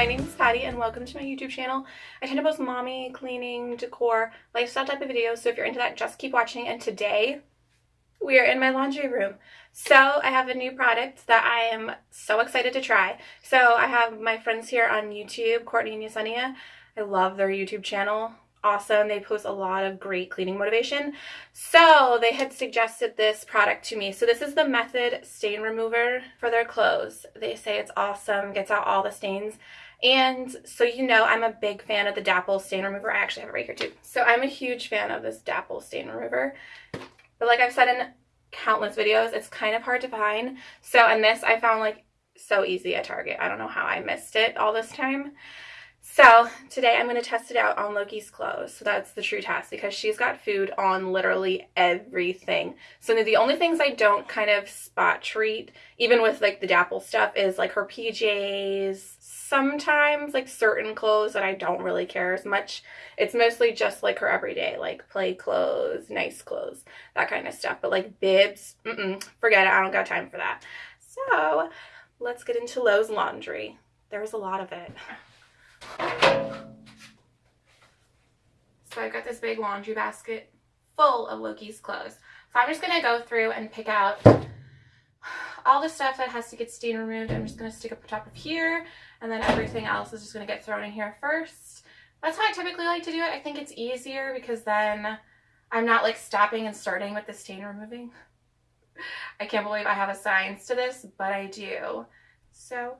my name is Patty and welcome to my YouTube channel. I tend to post mommy, cleaning, decor, lifestyle type of videos, so if you're into that, just keep watching. And today, we are in my laundry room. So I have a new product that I am so excited to try. So I have my friends here on YouTube, Courtney and Yesenia. I love their YouTube channel awesome. They post a lot of great cleaning motivation. So they had suggested this product to me. So this is the Method Stain Remover for their clothes. They say it's awesome, gets out all the stains. And so you know I'm a big fan of the Dapple Stain Remover. I actually have it right here too. So I'm a huge fan of this Dapple Stain Remover. But like I've said in countless videos, it's kind of hard to find. So in this I found like so easy at Target. I don't know how I missed it all this time. So today I'm going to test it out on Loki's clothes. So that's the true test because she's got food on literally everything. So the only things I don't kind of spot treat, even with like the Dapple stuff, is like her PJs, sometimes like certain clothes that I don't really care as much. It's mostly just like her everyday, like play clothes, nice clothes, that kind of stuff. But like bibs, mm -mm, forget it. I don't got time for that. So let's get into Lowe's laundry. There's a lot of it. So I've got this big laundry basket full of Loki's clothes. So I'm just going to go through and pick out all the stuff that has to get stain removed. I'm just going to stick up the top of here and then everything else is just going to get thrown in here first. That's how I typically like to do it. I think it's easier because then I'm not like stopping and starting with the stain removing. I can't believe I have a science to this, but I do. So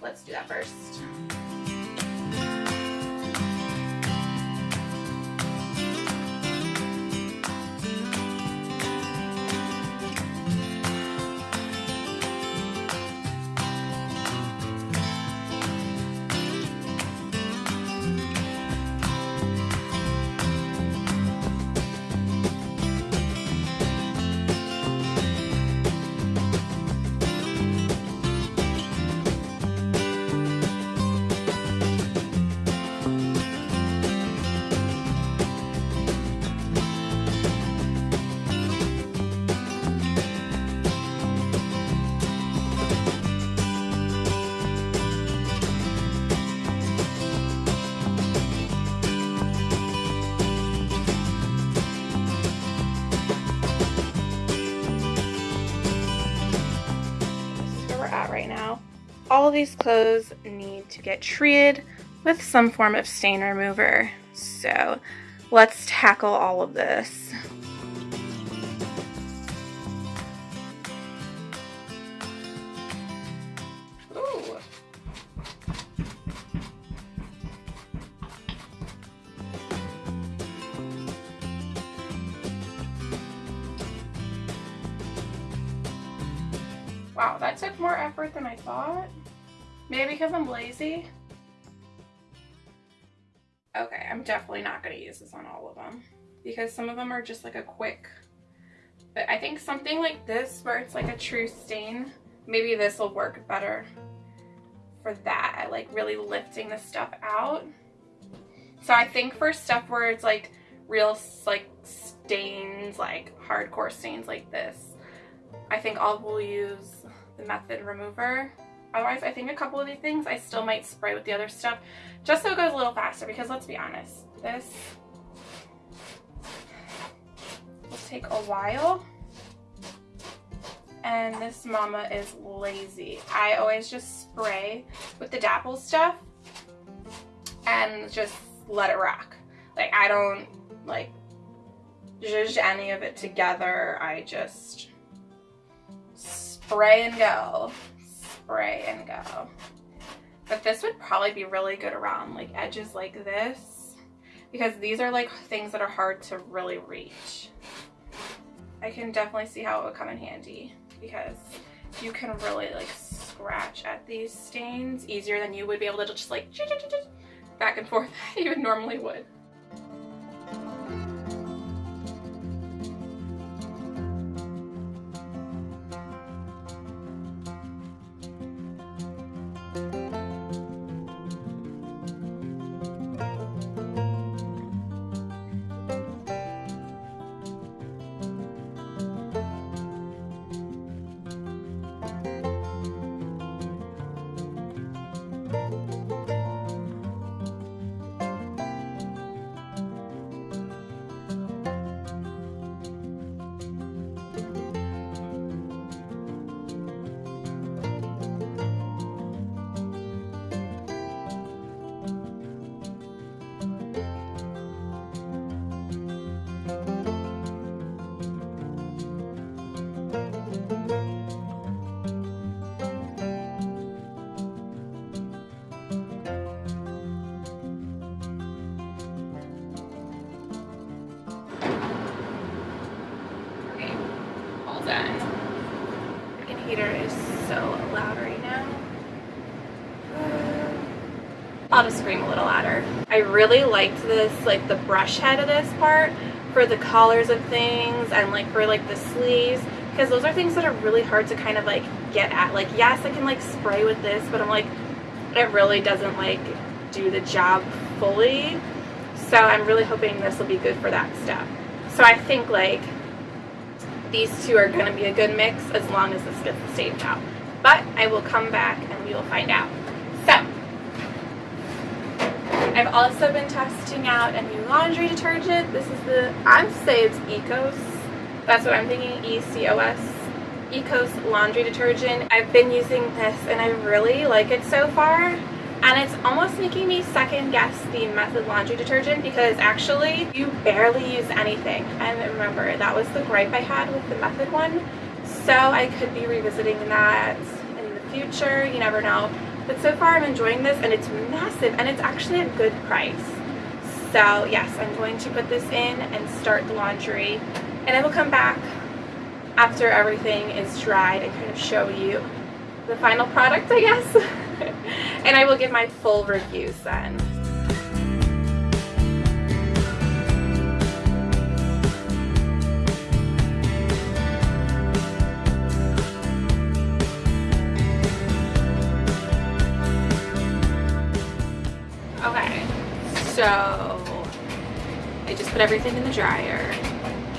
let's do that first. All these clothes need to get treated with some form of stain remover. So let's tackle all of this. Wow, that took more effort than I thought. Maybe because I'm lazy. Okay, I'm definitely not going to use this on all of them because some of them are just like a quick, but I think something like this where it's like a true stain, maybe this will work better for that. I like really lifting the stuff out. So I think for stuff where it's like real like stains, like hardcore stains like this, I think I will use the Method Remover. Otherwise, I think a couple of these things I still might spray with the other stuff just so it goes a little faster because let's be honest, this will take a while and this mama is lazy. I always just spray with the Dapple stuff and just let it rock. Like I don't like zhuzh any of it together. I just spray and go. Spray and go. But this would probably be really good around like edges like this because these are like things that are hard to really reach. I can definitely see how it would come in handy because you can really like scratch at these stains easier than you would be able to just like back and forth you would normally would. Done. Freaking heater is so loud right now. I'll just scream a little louder. I really liked this, like the brush head of this part for the collars of things and like for like the sleeves because those are things that are really hard to kind of like get at. Like yes, I can like spray with this, but I'm like, it really doesn't like do the job fully. So I'm really hoping this will be good for that step. So I think like these two are going to be a good mix as long as this gets the stage out. But I will come back and we will find out. So, I've also been testing out a new laundry detergent. This is the, I'd say it's Ecos. That's what I'm thinking, E-C-O-S. Ecos laundry detergent. I've been using this and I really like it so far and it's almost making me second guess the Method laundry detergent because actually you barely use anything. And remember that was the gripe I had with the Method one. So I could be revisiting that in the future you never know. But so far I'm enjoying this and it's massive and it's actually a good price. So yes I'm going to put this in and start the laundry and I will come back after everything is dried and kind of show you the final product I guess and I will give my full reviews then. Okay, so I just put everything in the dryer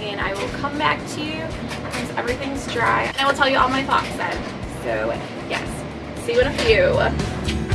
and I will come back to you once everything's dry and I will tell you all my thoughts then. So yes, see you in a few.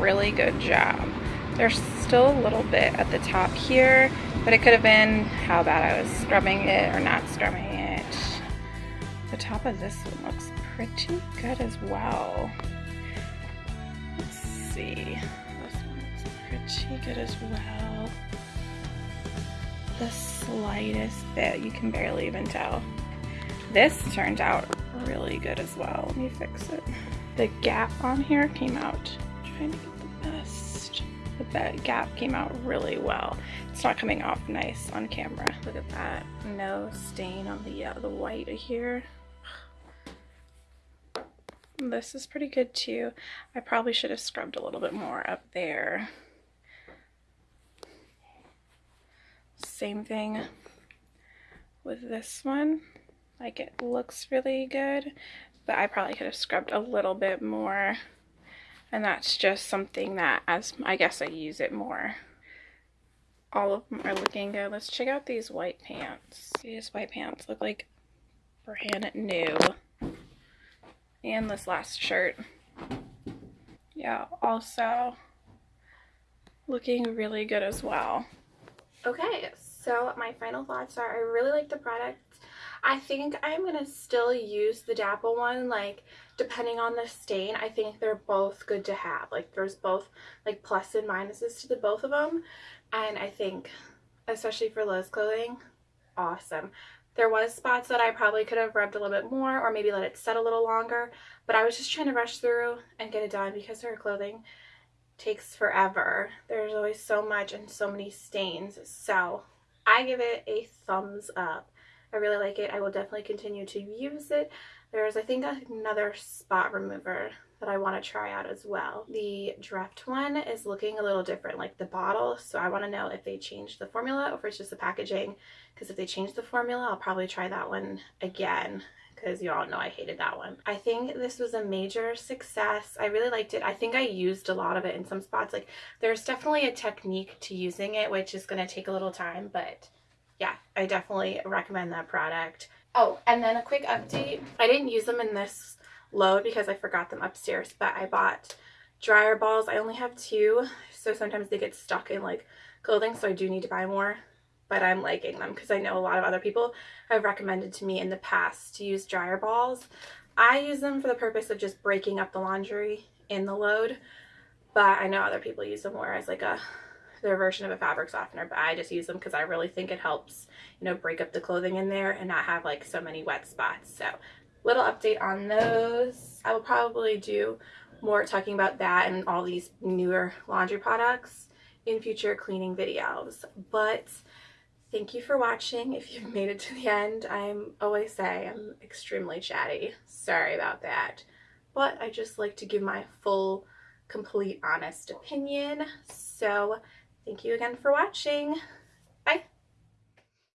Really good job. There's still a little bit at the top here, but it could have been how bad I was scrubbing it or not scrubbing it. The top of this one looks pretty good as well. Let's see. This one looks pretty good as well. The slightest bit, you can barely even tell. This turned out really good as well. Let me fix it. The gap on here came out trying to get the best. The gap came out really well. It's not coming off nice on camera. Look at that. No stain on the, uh, the white here. This is pretty good too. I probably should have scrubbed a little bit more up there. Same thing with this one. Like it looks really good, but I probably could have scrubbed a little bit more and that's just something that as I guess I use it more. All of them are looking good. Let's check out these white pants. These white pants look like brand new. And this last shirt. Yeah also looking really good as well. Okay so my final thoughts are I really like the product I think I'm going to still use the Dapple one, like, depending on the stain. I think they're both good to have. Like, there's both, like, plus and minuses to the both of them. And I think, especially for Liz clothing, awesome. There was spots that I probably could have rubbed a little bit more or maybe let it set a little longer. But I was just trying to rush through and get it done because her clothing takes forever. There's always so much and so many stains. So I give it a thumbs up. I really like it. I will definitely continue to use it. There's, I think, another spot remover that I want to try out as well. The Dreft one is looking a little different, like the bottle, so I want to know if they changed the formula or if it's just the packaging, because if they change the formula, I'll probably try that one again because you all know I hated that one. I think this was a major success. I really liked it. I think I used a lot of it in some spots. Like there's definitely a technique to using it, which is going to take a little time, but yeah, I definitely recommend that product. Oh, and then a quick update. I didn't use them in this load because I forgot them upstairs, but I bought dryer balls. I only have two, so sometimes they get stuck in like clothing, so I do need to buy more. but I'm liking them because I know a lot of other people have recommended to me in the past to use dryer balls. I use them for the purpose of just breaking up the laundry in the load, but I know other people use them more as like a their version of a fabric softener, but I just use them because I really think it helps, you know, break up the clothing in there and not have like so many wet spots. So little update on those. I will probably do more talking about that and all these newer laundry products in future cleaning videos. But thank you for watching. If you've made it to the end, I'm always say I'm extremely chatty. Sorry about that. But I just like to give my full, complete, honest opinion. So thank you again for watching.